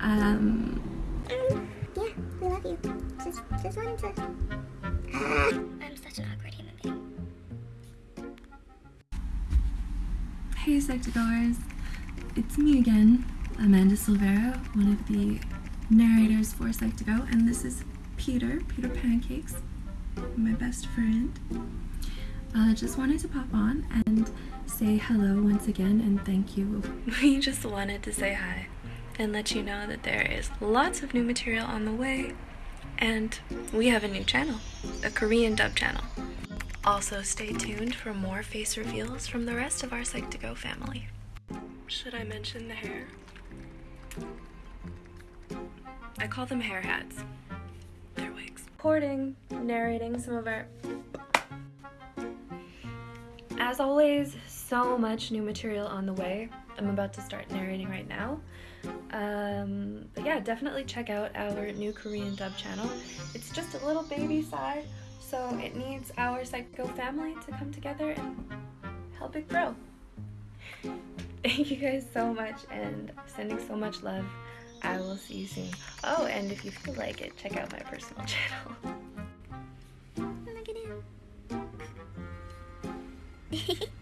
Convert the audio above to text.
Um, Um, yeah, we love you. Just, just wanted to. I'm such an awkward human being. hey Psych2Goers, it's me again, Amanda Silvera, one of the narrators for Psych2Go, and this is Peter, Peter Pancakes, my best friend. Uh, just wanted to pop on and say hello once again and thank you. We just wanted to say hi and let you know that there is lots of new material on the way and we have a new channel, a Korean dub channel. Also stay tuned for more face reveals from the rest of our Psych2Go family. Should I mention the hair? I call them hair hats. They're wigs. Recording, narrating some of our as always, so much new material on the way. I'm about to start narrating right now. Um, but yeah, definitely check out our new Korean dub channel. It's just a little baby side, so it needs our Psycho family to come together and help it grow. Thank you guys so much and sending so much love. I will see you soon. Oh, and if you feel like it, check out my personal channel. Him.